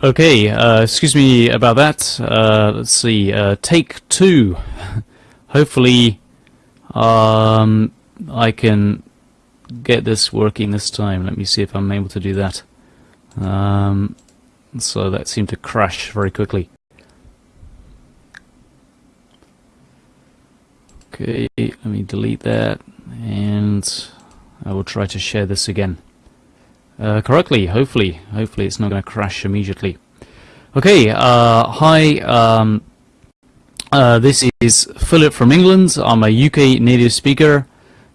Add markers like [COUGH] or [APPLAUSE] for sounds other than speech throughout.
Okay, uh, excuse me about that. Uh, let's see, uh, take two. [LAUGHS] Hopefully, um, I can get this working this time. Let me see if I'm able to do that. Um, so that seemed to crash very quickly. Okay, let me delete that and I will try to share this again uh, correctly, hopefully. Hopefully it's not going to crash immediately. Okay, uh, hi, um, uh, this is Philip from England. I'm a UK native speaker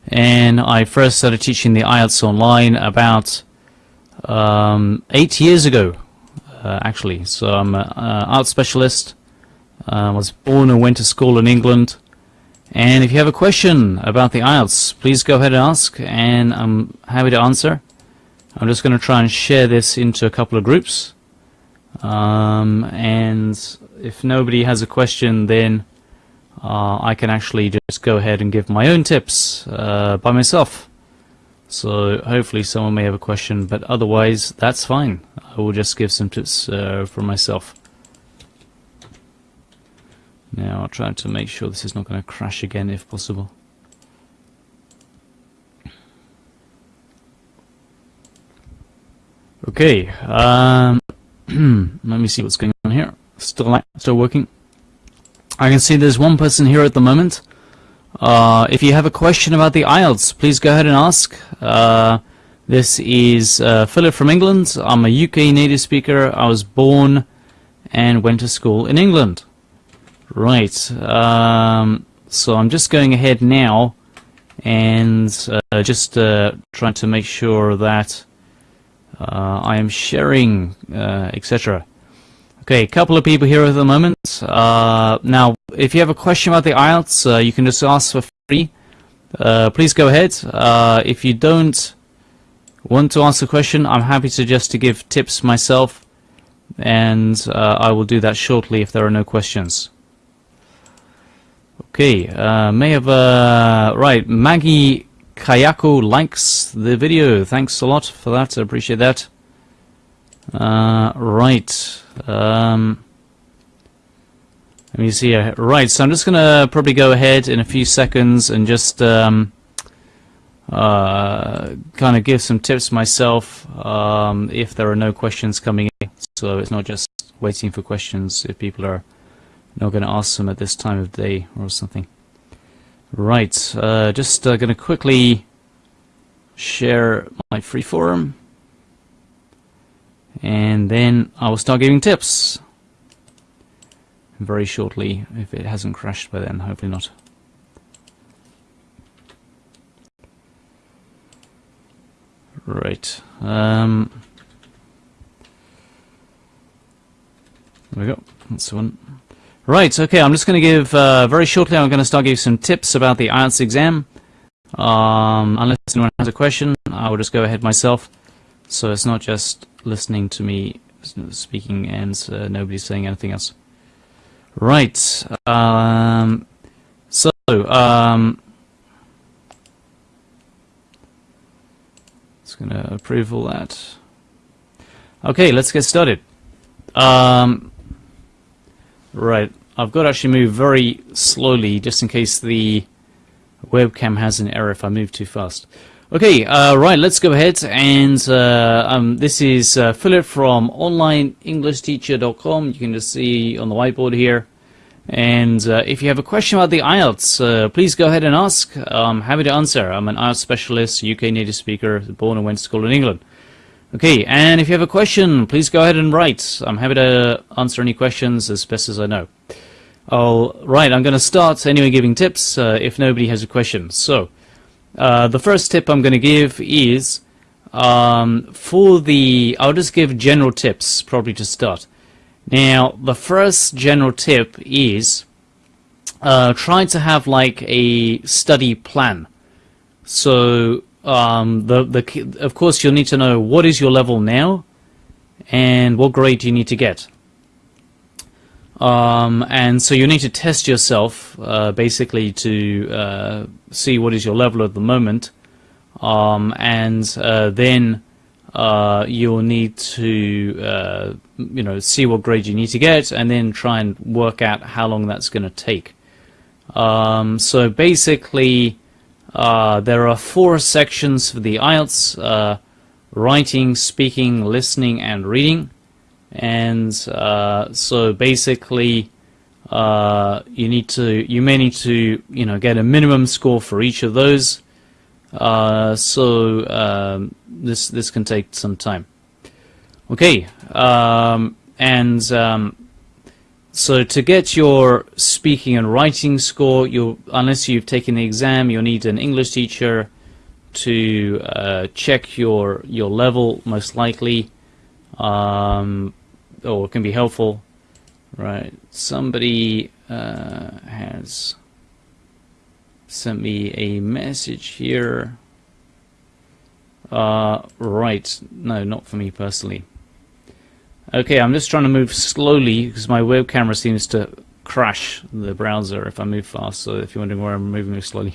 and I first started teaching the IELTS online about um, eight years ago, uh, actually. So I'm an IELTS specialist. I was born and went to school in England. And if you have a question about the IELTS, please go ahead and ask, and I'm happy to answer. I'm just going to try and share this into a couple of groups. Um, and if nobody has a question, then uh, I can actually just go ahead and give my own tips uh, by myself. So hopefully someone may have a question, but otherwise that's fine. I will just give some tips uh, for myself. Now I'll try to make sure this is not going to crash again if possible. Okay, um, [CLEARS THROAT] let me see what's going on here. Still, still working. I can see there's one person here at the moment. Uh, if you have a question about the IELTS, please go ahead and ask. Uh, this is uh, Philip from England. I'm a UK native speaker. I was born and went to school in England. Right. Um, so I'm just going ahead now and uh, just uh, trying to make sure that uh, I am sharing, uh, etc. Okay, a couple of people here at the moment. Uh, now, if you have a question about the IELTS, uh, you can just ask for free. please go ahead. if you don't want to ask a question, I'm happy to just to give tips myself and I will do that shortly if there are no questions. Okay, uh, may have, uh, right, Maggie Kayako likes the video. Thanks a lot for that, I appreciate that. Uh, right, um, let me see here. Right, so I'm just going to probably go ahead in a few seconds and just um, uh, kind of give some tips myself um, if there are no questions coming in. So it's not just waiting for questions if people are not going to ask them at this time of day or something. Right, uh, just uh, going to quickly share my freeform and then I will start giving tips very shortly if it hasn't crashed by then, hopefully not. Right. Um, there we go. That's the one. Right, okay, I'm just going to give, uh, very shortly, I'm going to start giving some tips about the IELTS exam. Um, unless anyone has a question, I will just go ahead myself. So it's not just listening to me speaking and uh, nobody saying anything else. Right, um, so, um, just going to approve all that. Okay, let's get started. Um, Right, I've got to actually move very slowly just in case the webcam has an error if I move too fast. Okay, uh, right, let's go ahead and uh, um, this is uh, Philip from onlineenglishteacher.com. You can just see on the whiteboard here. And uh, if you have a question about the IELTS, uh, please go ahead and ask. I'm happy to answer. I'm an IELTS specialist, UK native speaker, born and went to school in England. Okay, and if you have a question, please go ahead and write. I'm happy to answer any questions as best as I know. All right, I'm going to start anyway giving tips uh, if nobody has a question. So, uh, the first tip I'm going to give is um, for the, I'll just give general tips probably to start. Now, the first general tip is uh, try to have like a study plan. So um, the the of course you'll need to know what is your level now, and what grade you need to get. Um, and so you need to test yourself uh, basically to uh, see what is your level at the moment, um, and uh, then uh, you'll need to uh, you know see what grade you need to get and then try and work out how long that's going to take. Um, so basically, uh, there are four sections for the IELTS: uh, writing, speaking, listening, and reading. And uh, so basically, uh, you need to you may need to you know get a minimum score for each of those. Uh, so um, this this can take some time. Okay, um, and um, so to get your speaking and writing score, you unless you've taken the exam, you'll need an English teacher to uh, check your your level, most likely, um, or it can be helpful. Right, somebody uh, has sent me a message here. Uh, right, no, not for me personally. Okay, I'm just trying to move slowly because my web camera seems to crash the browser if I move fast, so if you're wondering where I'm moving slowly.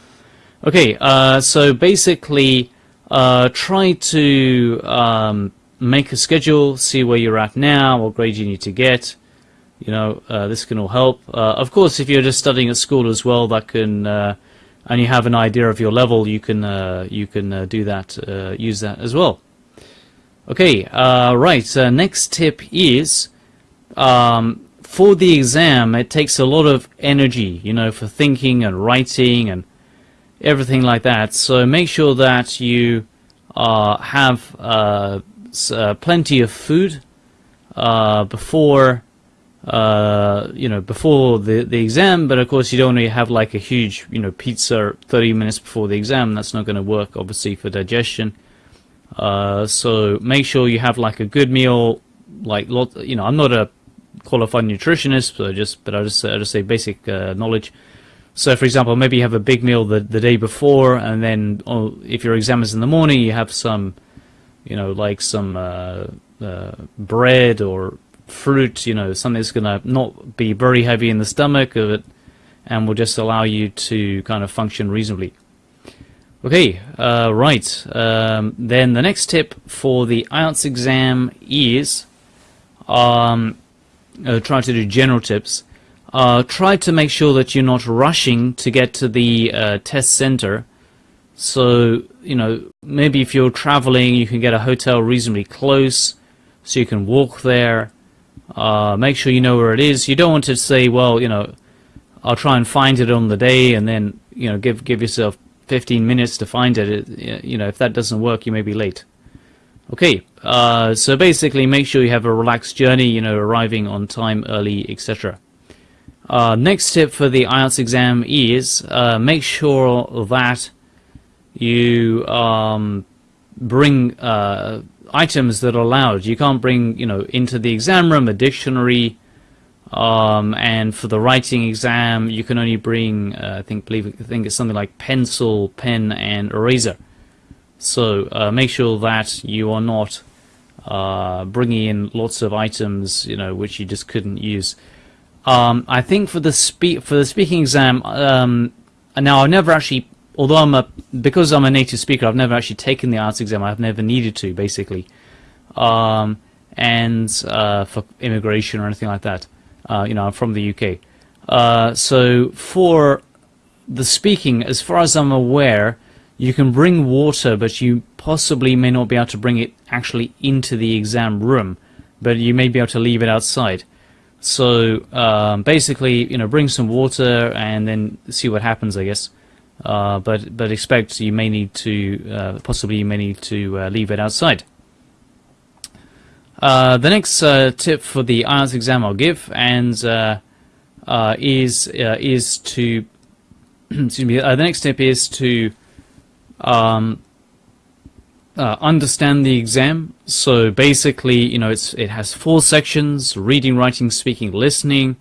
[LAUGHS] okay, uh, so basically, uh, try to um, make a schedule, see where you're at now, what grade you need to get, you know, uh, this can all help. Uh, of course, if you're just studying at school as well, that can, uh, and you have an idea of your level, you can uh, you can do that, use that as well. Okay, uh, right. next tip is um, for the exam. It takes a lot of energy, you know, for thinking and writing and everything like that. So make sure that you uh, have uh, plenty of food before uh, you know, before the, the exam, but of course you don't want to have like a huge, you know, pizza 30 minutes before the exam. That's not going to work, obviously, for digestion. Uh, so make sure you have like a good meal, like lot. You know, I'm not a qualified nutritionist, so just but I just I just say basic uh, knowledge. So, for example, maybe you have a big meal the the day before, and then oh, if your exam is in the morning, you have some, you know, like some uh, uh, bread or fruit, you know, something that's going to not be very heavy in the stomach of it and will just allow you to kind of function reasonably. Okay, uh, right. Um, then the next tip for the IELTS exam is um, uh, try to do general tips. Uh, try to make sure that you're not rushing to get to the uh, test center. So, you know, maybe if you're traveling, you can get a hotel reasonably close so you can walk there. Uh, make sure you know where it is. You don't want to say, well, you know, I'll try and find it on the day, and then you know, give give yourself 15 minutes to find it. it you know, if that doesn't work, you may be late. Okay, uh, so basically, make sure you have a relaxed journey. You know, arriving on time, early, etc. Uh, next tip for the IELTS exam is uh, make sure that you um, bring uh, items that are allowed. You can't bring, you know, into the exam room a dictionary, um, and for the writing exam, you can only bring, uh, I think, believe, I think it's something like pencil, pen, and eraser. So uh, make sure that you are not uh, bringing in lots of items, you know, which you just couldn't use. Um, I think for the spe for the speaking exam, um, now I've never actually although I'm a because I'm a native speaker, I've never actually taken the IELTS exam. I've never needed to, basically, um, and uh, for immigration or anything like that. Uh, you know, I'm from the UK. Uh, so for the speaking, as far as I'm aware, you can bring water, but you possibly may not be able to bring it actually into the exam room, but you may be able to leave it outside. So um, basically, you know, bring some water and then see what happens, I guess. Uh, but but expect you may need to uh, possibly you may need to uh, leave it outside. Uh, the next uh, tip for the IELTS exam I'll give and is is to [CLEARS THROAT] excuse me. the next tip is to um, understand the exam. So basically, you know, it's it has four sections: reading, writing, speaking, listening.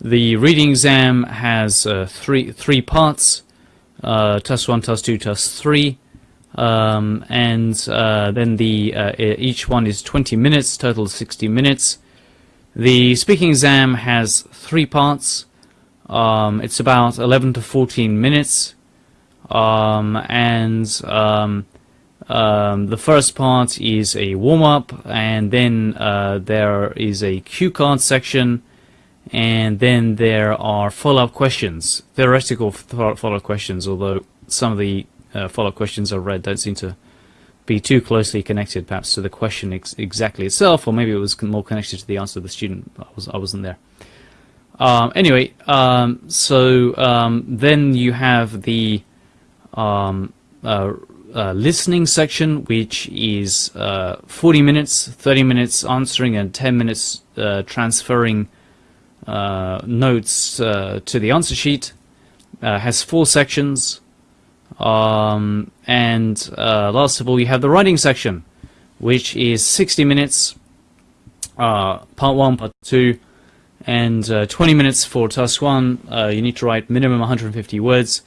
The reading exam has three three parts uh, task 1, task 2, task 3. Um, and uh, then the uh, each one is 20 minutes, total 60 minutes. The speaking exam has three parts. Um, it's about 11 to 14 minutes. Um, and um, um, the first part is a warm-up, and then uh, there is a cue card section, and then there are follow-up questions, theoretical follow-up questions, although some of the uh, follow-up questions I've read don't seem to be too closely connected perhaps to the question ex exactly itself, or maybe it was more connected to the answer of the student. I, was, I wasn't there. Um, anyway, um, so um, then you have the um, uh, uh, listening section, which is uh, 40 minutes, 30 minutes answering, and 10 minutes uh, transferring uh, notes uh, to the answer sheet. has four sections. Um, and last of all, you have the writing section, which is 60 minutes, part one, part two, and 20 minutes for task one. you need to write minimum 150 words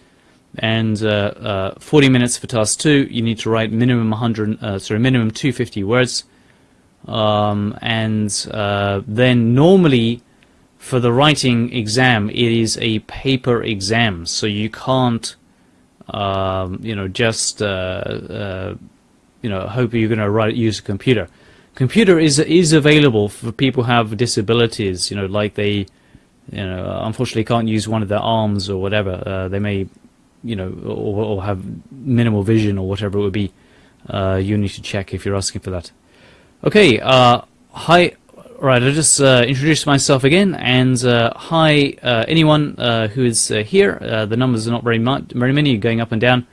and uh, uh, 40 minutes for task two. You need to write minimum 100, uh, sorry, minimum 250 words, um, and uh, then normally for the writing exam, it is a paper exam, so you can't, um, you know, just uh, uh, you know hope you're going to write use a computer. Computer is is available for people who have disabilities, you know, like they you know, unfortunately can't use one of their arms or whatever. Uh, they may you know, or, or, have minimal vision or whatever it would be, uh, you need to check if you're asking for that. Okay, uh, hi, right, I'll just uh, introduce myself again, and uh, hi, uh, anyone uh, who is here, the numbers are not very much, very many, going up and down.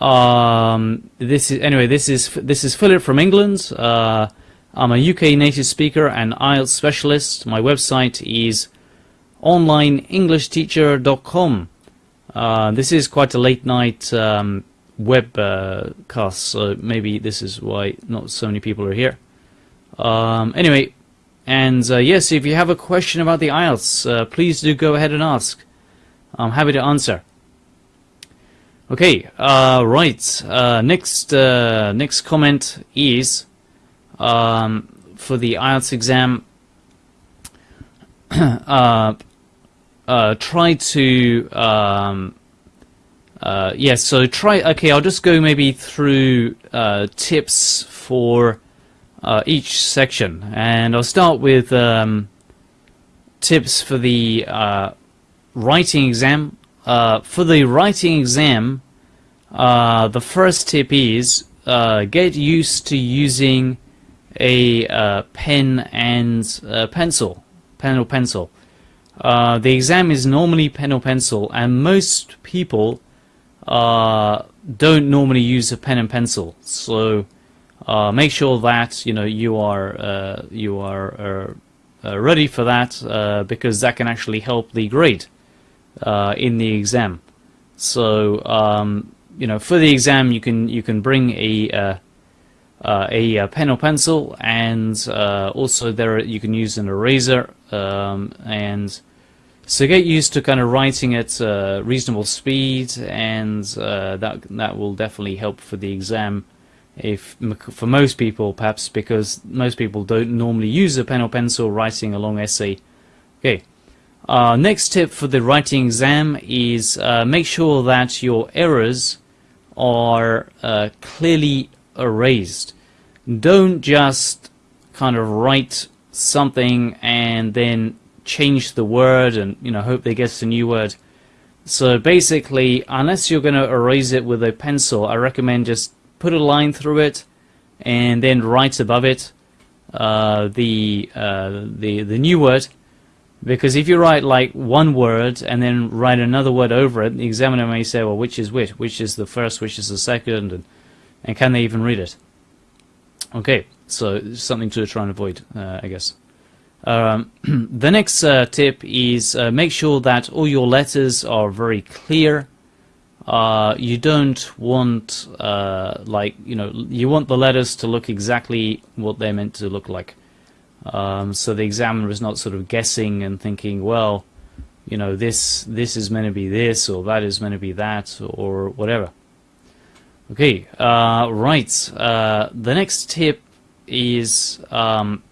Um, this is, anyway, this is, this is Philip from England. I'm a UK native speaker and IELTS specialist. My website is onlineenglishteacher.com. Uh, this is quite a late night um, web uh, cast, so maybe this is why not so many people are here. Um, anyway, and uh, yes, if you have a question about the IELTS, uh, please do go ahead and ask. I'm happy to answer. Okay, uh, right. Uh, next, next comment is um, for the IELTS exam. [COUGHS] uh, try to um, uh, yes. Yeah, so try. Okay, I'll just go maybe through uh, tips for uh, each section, and I'll start with um, tips for the uh, writing exam. Uh, for the writing exam, the first tip is get used to using a pen and pencil, pen or pencil. Uh, the exam is normally pen or pencil, and most people uh, don't normally use a pen and pencil. So uh, make sure that you know you are uh, you are uh, ready for that because that can actually help the grade in the exam. So um, you know for the exam you can you can bring a a pen or pencil, and also there you can use an eraser um, and so get used to kind of writing at uh, reasonable speed, and uh, that that will definitely help for the exam. If for most people, perhaps because most people don't normally use a pen or pencil writing a long essay. Okay. Uh, next tip for the writing exam is uh, make sure that your errors are uh, clearly erased. Don't just kind of write something and then change the word and you know hope they get a new word. So basically, unless you're going to erase it with a pencil, I recommend just put a line through it and then write above it uh, the uh, the the new word. Because if you write like one word and then write another word over it, the examiner may say, well, which is which? Which is the first? Which is the second? And, and can they even read it? Okay, so something to try and avoid, uh, I guess. Um, [CLEARS THROAT] the next uh, tip is uh, make sure that all your letters are very clear. Uh, you don't want uh, like you know you want the letters to look exactly what they're meant to look like. Um, so the examiner is not sort of guessing and thinking, well, you know this this is meant to be this or that is meant to be that or whatever. Okay, uh, right. Uh, the next tip is um,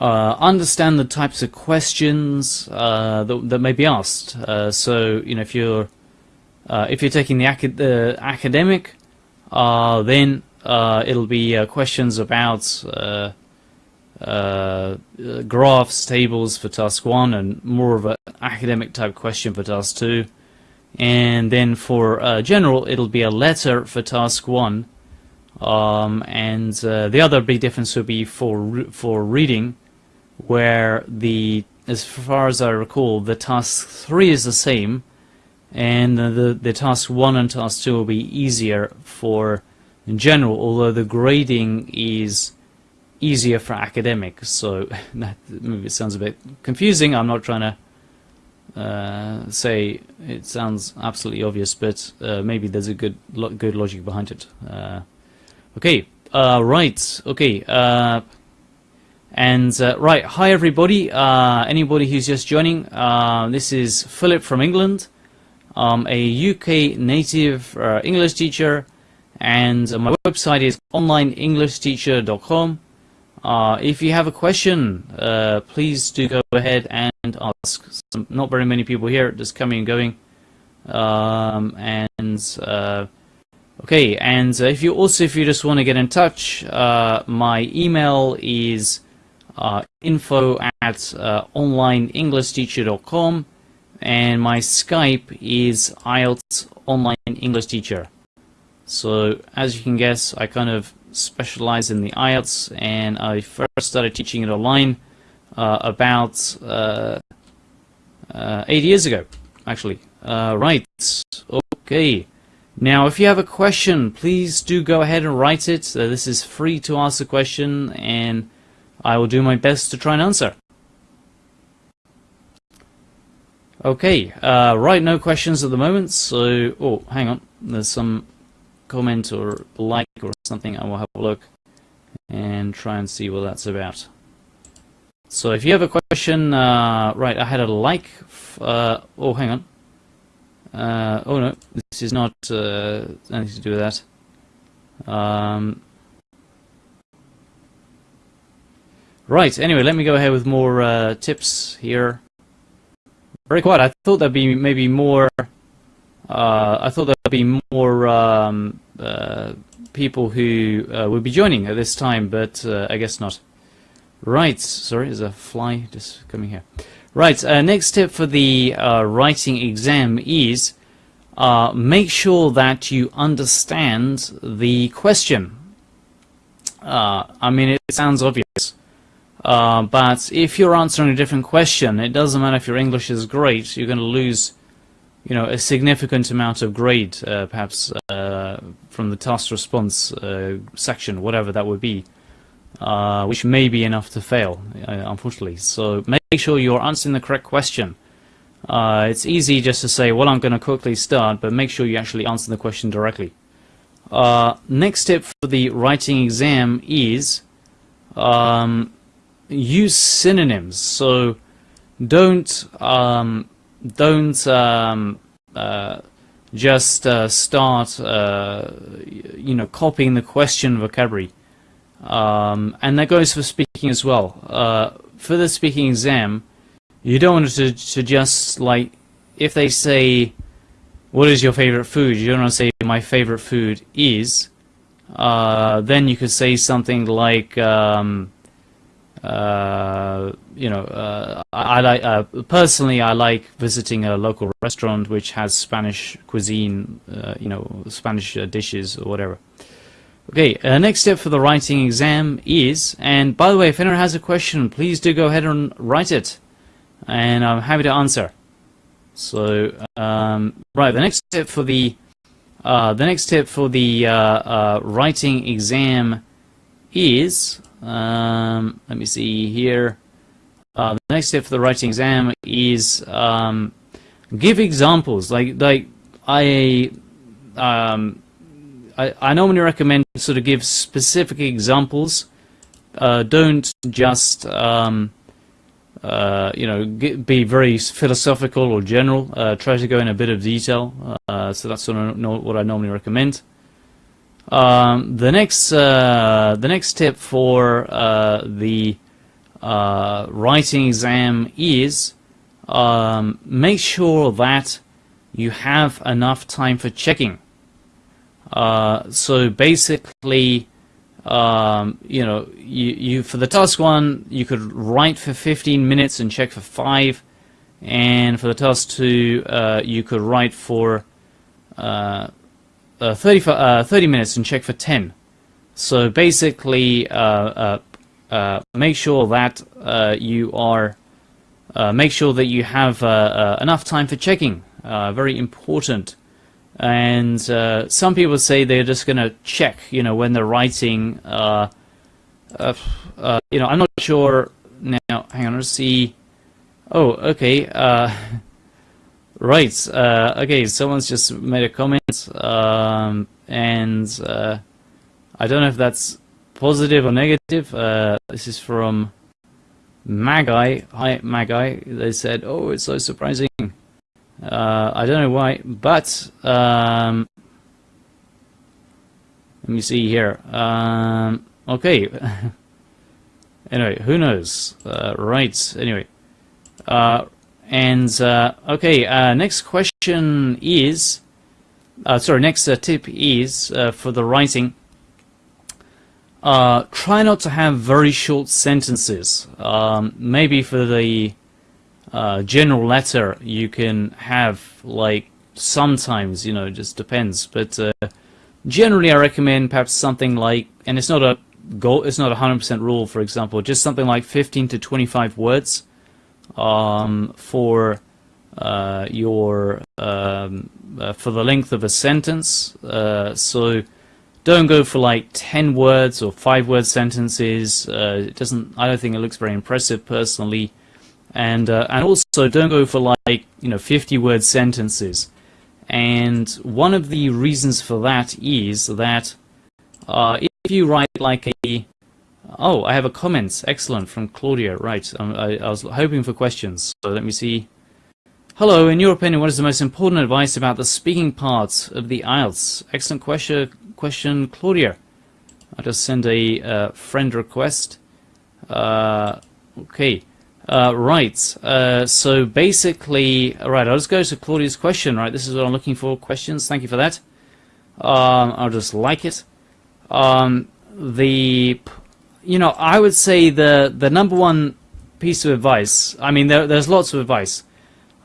uh, understand the types of questions uh, that, that, may be asked. Uh, so, you know, if you're uh, if you're taking the, acad the academic Uh, then uh, it'll be uh, questions about uh, graphs, tables for task one, and more of an academic type question for task two. And then for general, it'll be a letter for task one. Um, and the other big difference will be for for reading, where the as far as I recall, the task three is the same, and the, the, task one and task two will be easier for in general, although the grading is easier for academics. So [LAUGHS] that maybe it sounds a bit confusing. I'm not trying to uh, say it sounds absolutely obvious, but uh, maybe there's a good lo good logic behind it. Uh, okay, uh, right. Okay, uh, and uh, right. Hi everybody. anybody who's just joining, this is Philip from England. I'm a UK native English teacher, and my website is onlineenglishteacher.com. Uh, if you have a question, uh, please do go ahead and ask. Some, not very many people here, just coming and going. Um, and uh, okay, and if you also if you just want to get in touch, uh, my email is uh, info at uh, onlineenglishteacher.com, and my Skype is IELTS Online English Teacher. So as you can guess, I kind of specialize in the IELTS, and I first started teaching it online uh, about uh, uh, eight years ago, actually. Uh, right, okay. Now, if you have a question, please do go ahead and write it. Uh, this is free to ask a question, and I will do my best to try and answer. Okay, uh, right, no questions at the moment, so, oh, hang on, there's some comment or like or something, I will have a look and try and see what that's about. So if you have a question, uh, right, I had a like, uh, oh, hang on. Uh, oh no, this is not uh, anything to do with that. Um, right, anyway, let me go ahead with more uh, tips here. Very quiet. I thought there'd be maybe more uh, I thought there'd be more um, uh, people who uh, would be joining at this time, but uh, I guess not. Right, sorry, there's a fly just coming here. Right, uh, next tip for the uh, writing exam is make sure that you understand the question. I mean, it sounds obvious. But if you're answering a different question, it doesn't matter if your English is great, you're going to lose you know, a significant amount of grade, uh, perhaps uh, from the task response uh, section, whatever that would be, uh, which may be enough to fail, uh, unfortunately. So make sure you're answering the correct question. Uh, it's easy just to say, well, I'm going to quickly start, but make sure you actually answer the question directly. next tip for the writing exam is um, use synonyms. So don't um, don't um, uh, just uh, start, uh, you know, copying the question vocabulary. Um, and that goes for speaking as well. Uh, for the speaking exam, you don't want to, to just, like, if they say, what is your favorite food? You don't want to say, my favorite food is. Uh, then you could say something like, um, uh, you know, uh, I, I, like uh, personally I like visiting a local restaurant which has Spanish cuisine, uh, you know, Spanish uh, dishes or whatever. Okay, next step for the writing exam is, and by the way, if anyone has a question, please do go ahead and write it, and I'm happy to answer. So, um, right, the next step for the the next step for the writing exam is um, let me see here. Uh, the next step for the writing exam is um, give examples. Like like I, um, I I normally recommend sort of give specific examples. Uh, don't just um, uh, you know be very philosophical or general. Uh, try to go in a bit of detail. Uh, so that's sort of what I normally recommend. Um, the next uh, the next tip for uh, the uh, writing exam is um, make sure that you have enough time for checking. Uh, so basically, um, you know, you, you for the task one, you could write for 15 minutes and check for five, and for the task two, uh, you could write for uh, uh 30, uh, 30 minutes and check for 10. So basically, uh, make sure that you are make sure that you have enough time for checking. very important. And uh, some people say they're just going to check, you know, when they're writing. Uh, uh, uh, you know, I'm not sure now. Hang on, let's see. Oh, okay. [LAUGHS] Right. Uh, okay, someone's just made a comment, um, and uh, I don't know if that's positive or negative. Uh, this is from Magi. Hi, Magai. They said, "Oh, it's so surprising." Uh, I don't know why, but um, let me see here. Um, okay. [LAUGHS] anyway, who knows? Uh, right. Anyway, uh, and uh, okay. Uh, next question is, uh, sorry. Next tip is for the writing. try not to have very short sentences. Um, maybe for the uh, general letter you can have like sometimes you know it just depends but uh, generally I recommend perhaps something like and it's not a goal it's not a hundred percent rule for example just something like 15 to 25 words um, for uh, your um, uh, for the length of a sentence. Uh, so don't go for like 10 words or 5 word sentences. Uh, it doesn't I don't think it looks very impressive personally. And uh, and also don't go for like you know 50 word sentences. And one of the reasons for that is that uh, if you write like a oh I have a comment. Excellent from Claudia. Right um, I, I was hoping for questions so let me see. Hello in your opinion what is the most important advice about the speaking part of the IELTS excellent question question Claudia. I'll just send a uh, friend request. Uh, okay. Uh, right, uh, so basically, right, I'll just go to Claudia's question, right, this is what I'm looking for, questions, thank you for that. Um, I'll just like it. Um, the, you know, I would say the, the number one piece of advice, I mean, there, there's lots of advice.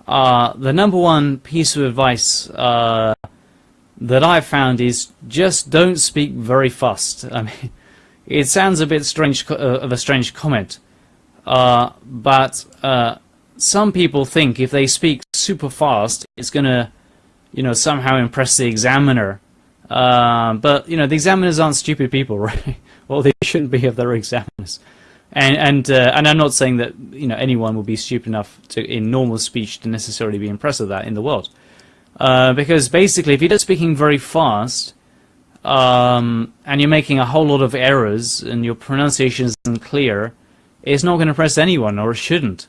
Uh, the number one piece of advice uh, that I've found is just don't speak very fast. [LAUGHS] I mean, it sounds a bit strange uh, of a strange comment. Uh, but uh, some people think if they speak super fast, it's going to, you know, somehow impress the examiner. Uh, but you know, the examiners aren't stupid people, [LAUGHS] right? Well, they shouldn't be if they're examiners. And and uh, and I'm not saying that you know anyone will be stupid enough to in normal speech to necessarily be impressed with that in the world, uh, because basically, if you're just speaking very fast, um, and you're making a whole lot of errors and your pronunciation isn't clear, it's not going to impress anyone, or it shouldn't.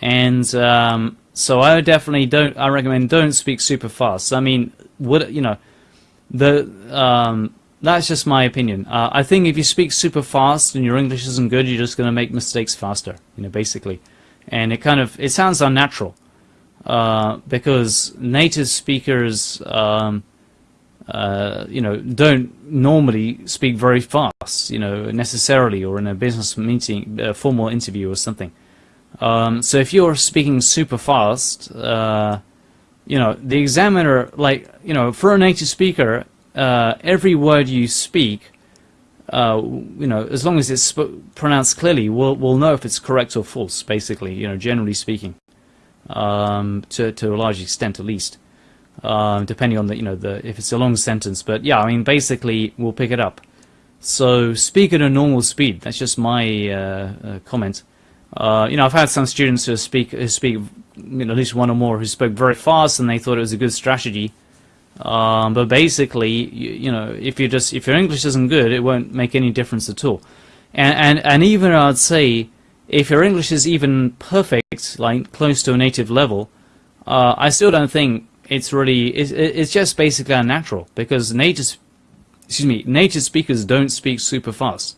And um, so I definitely don't. I recommend don't speak super fast. I mean, would you know, the um, that's just my opinion. Uh, I think if you speak super fast and your English isn't good, you're just going to make mistakes faster. You know, basically, and it kind of it sounds unnatural uh, because native speakers. Um, uh, you know, don't normally speak very fast, you know, necessarily, or in a business meeting, a formal interview or something. Um, so if you're speaking super fast, uh, you know, the examiner, like, you know, for a native speaker, uh, every word you speak, uh, you know, as long as it's pronounced clearly, we'll, we'll know if it's correct or false, basically, you know, generally speaking, um, to, to a large extent at least uh, depending on the you know the if it's a long sentence. But yeah, I mean basically we'll pick it up. So speak at a normal speed. That's just my uh, uh, comment. Uh, you know, I've had some students who speak who speak you know, at least one or more who spoke very fast and they thought it was a good strategy. Um, but basically, you, you, know, if you just if your English isn't good, it won't make any difference at all. And and and even I'd say if your English is even perfect, like close to a native level, uh, I still don't think it's really it's, it's just basically unnatural because native excuse me native speakers don't speak super fast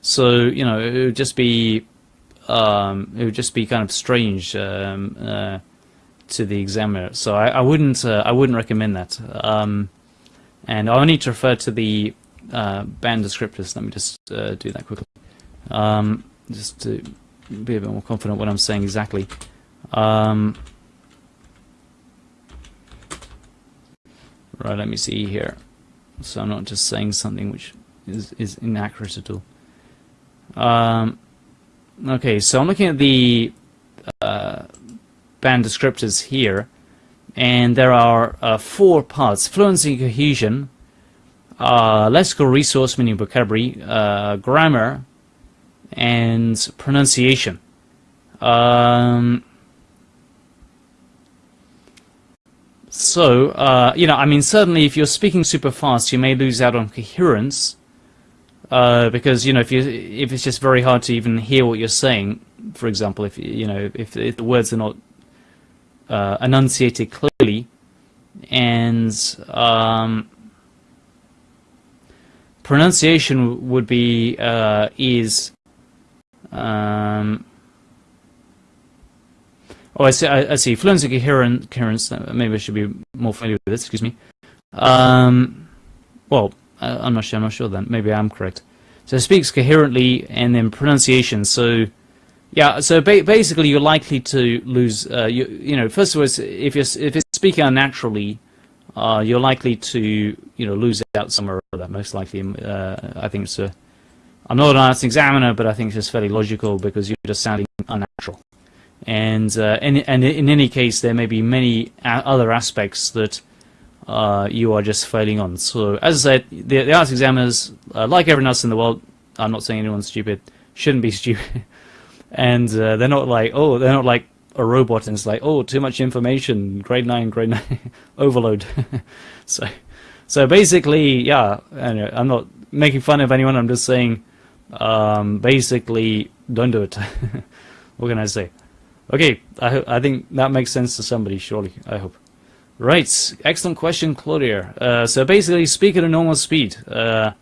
so you know it would just be um, it would just be kind of strange um, uh, to the examiner so I, I wouldn't uh, I wouldn't recommend that um, And I'll need to refer to the uh, band descriptors. Let me just uh, do that quickly. Um, just to be a bit more confident what I'm saying exactly. Um, right, let me see here. So I'm not just saying something which is, is inaccurate at all. Um, okay, so I'm looking at the uh, band descriptors here, and there are uh, four parts. Fluency cohesion, uh, lexical resource, meaning vocabulary, uh, grammar, and pronunciation. Um, so, uh, you know, I mean, certainly if you're speaking super fast, you may lose out on coherence, uh, because, you know, if you if it's just very hard to even hear what you're saying, for example, if, you know, if, if the words are not uh, enunciated clearly, and um, pronunciation would be uh, is um, oh, I see. I, I see. Fluency coherent, coherence. Uh, maybe I should be more familiar with this. Excuse me. Um, well, I'm not sure. I'm not sure. Then maybe I'm correct. So it speaks coherently, and then pronunciation. So yeah. So ba basically, you're likely to lose. Uh, you you know, first of all, if you're if it's speaking unnaturally, uh, you're likely to you know lose out somewhere or other. Most likely, uh, I think it's a I'm not an IELTS examiner, but I think it's fairly logical because you're just sounding unnatural. And, uh, in, and in any case, there may be many other aspects that uh, you are just failing on. So, as I said, the, the IELTS examiners, uh, like everyone else in the world, I'm not saying anyone's stupid, shouldn't be [LAUGHS] stupid. And uh, they're not like, oh, they're not like a robot and it's like, oh, too much information, grade 9, grade 9, [LAUGHS] overload. [LAUGHS] so, so basically, yeah, I'm not making fun of anyone, I'm just saying um, basically, don't do it. [LAUGHS] what can I say? Okay, I, I think that makes sense to somebody, surely, I hope. Right, excellent question, Claudia. Uh, so basically, speak at a normal speed. Uh,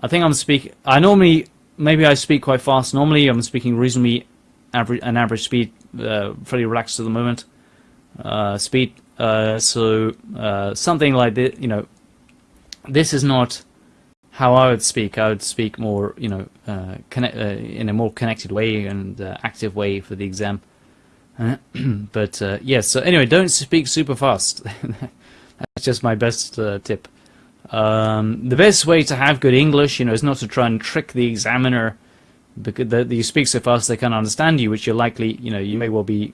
I think I'm speak. I normally, maybe I speak quite fast. Normally, I'm speaking reasonably average, an average speed, uh, fairly relaxed at the moment. Uh, speed. Uh, so uh, something like this, you know, this is not how I would speak, I would speak more, you know, uh, connect, uh, in a more connected way and active way for the exam. [CLEARS THROAT] but yes, yeah, so anyway, don't speak super fast. [LAUGHS] That's just my best tip. Um, the best way to have good English, you know, is not to try and trick the examiner because the, the, you speak so fast they can't understand you, which you're likely, you know, you may well be,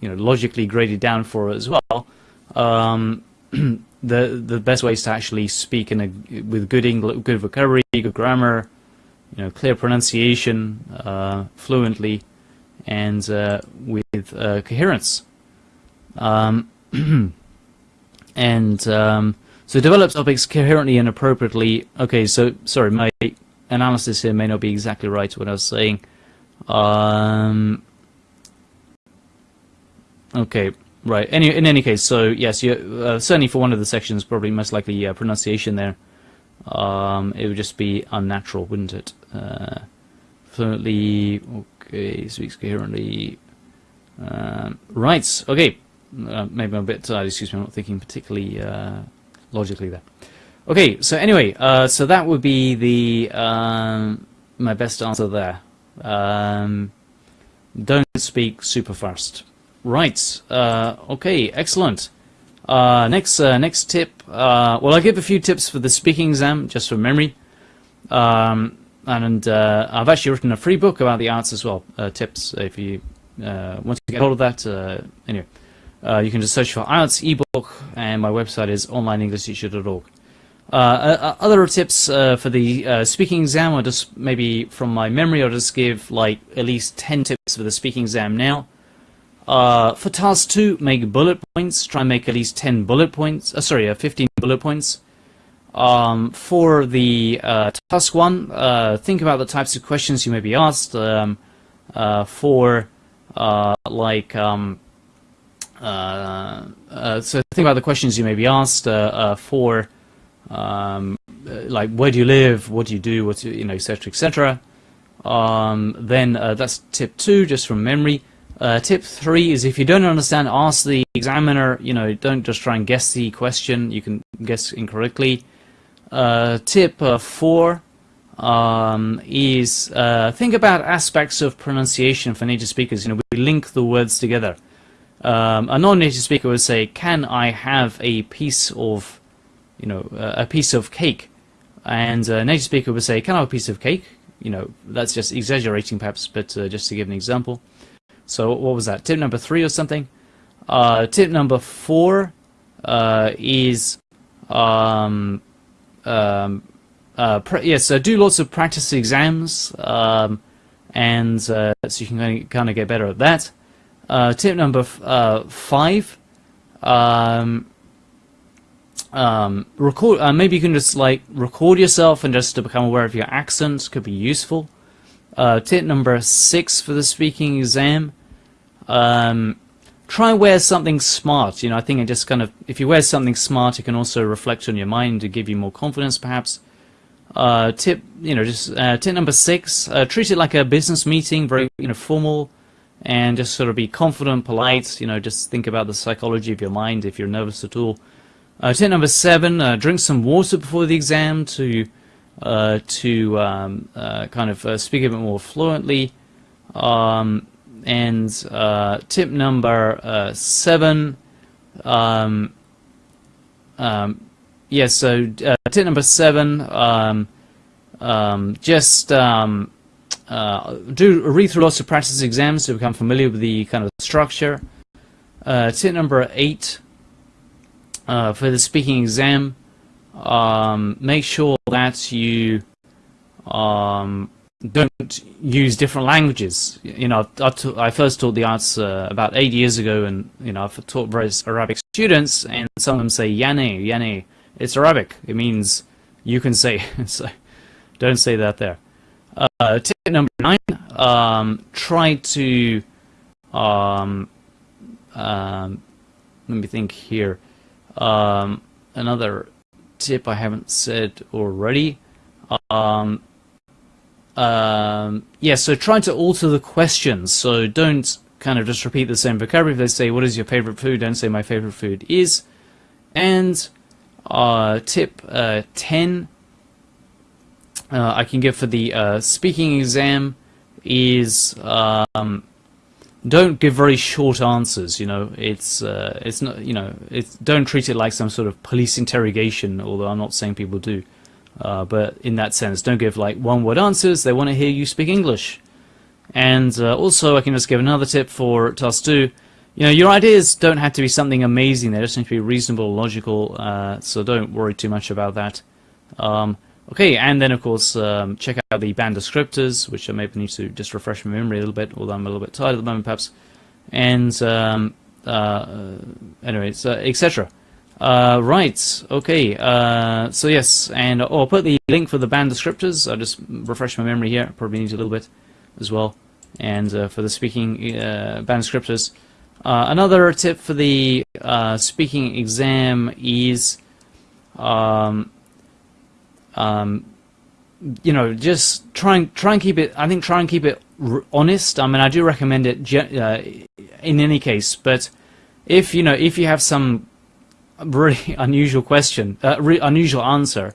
you know, logically graded down for as well. Um, [CLEARS THROAT] the the best way is to actually speak in a with good English, good vocabulary, good grammar, you know, clear pronunciation, uh, fluently, and uh, with uh, coherence. Um, [CLEARS THROAT] and um, so develop topics coherently and appropriately. Okay, so sorry, my analysis here may not be exactly right what I was saying. Um, okay, Right. Any, in any case, so yes, you, uh, certainly for one of the sections, probably most likely uh, pronunciation there. Um, it would just be unnatural, wouldn't it? Uh, fluently, okay, speaks coherently. Um, right, okay. Uh, maybe I'm a bit tired, excuse me, I'm not thinking particularly uh, logically there. Okay, so anyway, uh, so that would be the um, my best answer there. Um, don't speak super fast. Right. Uh, okay. Excellent. Uh, next, uh, next tip. Uh, well, I'll give a few tips for the speaking exam, just for memory. Um, and uh, I've actually written a free book about the IELTS as well. Tips if you want to get hold of that. anyway, you can just search for IELTS ebook, and my website is onlineenglishteacher.org. Uh, other tips uh, for the uh, speaking exam, or just maybe from my memory, I'll just give like at least 10 tips for the speaking exam now. Uh, for task 2, make bullet points. Try and make at least 10 bullet points. Uh, sorry, uh, 15 bullet points. Um, for the uh, task 1, uh, think about the types of questions you may be asked. Um, uh, for, like, um, so think about the questions you may be asked. for, um, like, where do you live? What do you do? What you know, etc., etc. Um, then that's tip 2, just from memory. Uh, tip three is if you don't understand, ask the examiner. You know, don't just try and guess the question. You can guess incorrectly. uh, tip uh, four um, is uh, think about aspects of pronunciation for native speakers. You know, we link the words together. Um, a non-native speaker would say, "Can I have a piece of, you know, uh, a piece of cake?" And a native speaker would say, "Can I have a piece of cake?" You know, that's just exaggerating perhaps, but uh, just to give an example. So what was that? Tip number three or something? Uh, tip number four uh, is um, um, uh, yes, uh, do lots of practice exams, um, and so you can kind of get better at that. Uh, tip number uh, five, um, um, record. Uh, maybe you can just like record yourself and just to become aware of your accent could be useful. tip number six for the speaking exam. Um, try and wear something smart. You know, I think it just kind of, if you wear something smart, it can also reflect on your mind to give you more confidence, perhaps. Uh, tip, you know, just uh, tip number six, uh, treat it like a business meeting, very, you know, formal, and just sort of be confident, polite. You know, just think about the psychology of your mind if you're nervous at all. Uh, tip number seven, uh, drink some water before the exam to uh, to um, kind of speak a bit more fluently. Um, and uh, tip number uh, seven. Um, yes, yeah, so uh, tip number seven. Just um, uh, do read through lots of practice exams to become familiar with the kind of structure. Uh, tip number eight uh, for the speaking exam. Um, make sure that you um, don't use different languages. You know, I, first taught the IELTS uh, about eight years ago, and you know, I've taught various Arabic students, and some of them say "yane, yane." It's Arabic. It means you can say. [LAUGHS] so, don't say that there. Uh, tip number nine: um, try to. Um, um, let me think here. Um, another tip I haven't said already. Um, um, yeah, so try to alter the questions. So don't kind of just repeat the same vocabulary. If they say, what is your favorite food? Don't say my favorite food is. And uh, tip uh, 10 uh, I can give for the uh, speaking exam is um, don't give very short answers. You know, it's uh, it's not you know it's don't treat it like some sort of police interrogation. Although I'm not saying people do. Uh, but in that sense, don't give like one word answers. They want to hear you speak English. And uh, also, I can just give another tip for task two. You know, your ideas don't have to be something amazing. They just need to be reasonable, logical. Uh, so don't worry too much about that. Um, okay, and then of course, um, check out the band descriptors, which I maybe need to just refresh my memory a little bit, although I'm a little bit tired at the moment, perhaps. And um, uh, uh uh, etc. Uh, right, okay, uh, so yes, and oh, I'll put the link for the band descriptors, I'll just refresh my memory here, probably need a little bit as well, and uh, for the speaking uh, band descriptors. Uh, another tip for the uh, speaking exam is, um, um, you know, just try and, try and keep it, I think try and keep it honest, I mean, I do recommend it in any case, but if, you know, if you have some really [LAUGHS] unusual question, uh, unusual answer,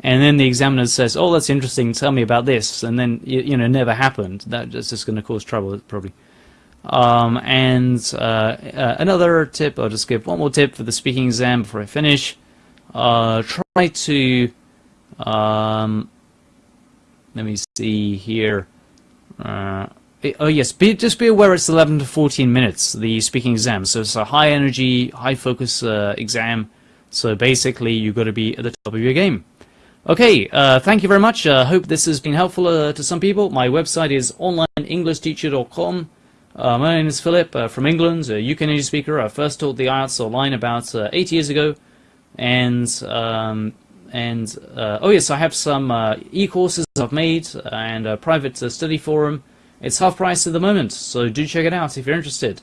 and then the examiner says, "Oh, that's interesting. Tell me about this," and then you, you know, never happened. That's just going to cause trouble, probably. Um, and uh, uh, another tip, I'll just give one more tip for the speaking exam before I finish. Uh, try to, um, let me see here. Uh, oh yes, be, just be aware it's 11 to 14 minutes, the speaking exam. So it's a high energy, high focus uh, exam. So basically, you've got to be at the top of your game. Okay, uh, thank you very much. I uh, hope this has been helpful uh, to some people. My website is onlineenglishteacher.com. Uh, my name is Philip from England, a UK native speaker. I first taught the IELTS online about eight years ago. And, um, and oh yes, I have some e-courses I've made and a private study forum. It's half price at the moment, so do check it out if you're interested.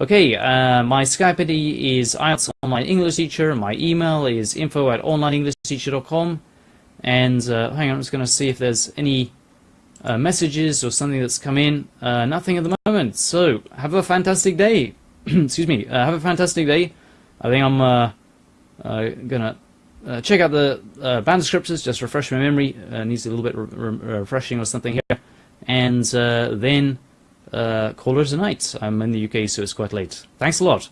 Okay, uh, my Skype ID is IELTS Online English Teacher. My email is info at onlineenglishteacher.com. And uh, hang on, I'm just going to see if there's any uh, messages or something that's come in. Uh, nothing at the moment. So, have a fantastic day. [CLEARS THROAT] Excuse me. Uh, have a fantastic day. I think I'm uh, to uh, check out the uh, band descriptors, just refresh my memory. Uh, needs a little bit re re refreshing or something here. And uh, then uh, call it a night. I'm in the UK, so it's quite late. Thanks a lot.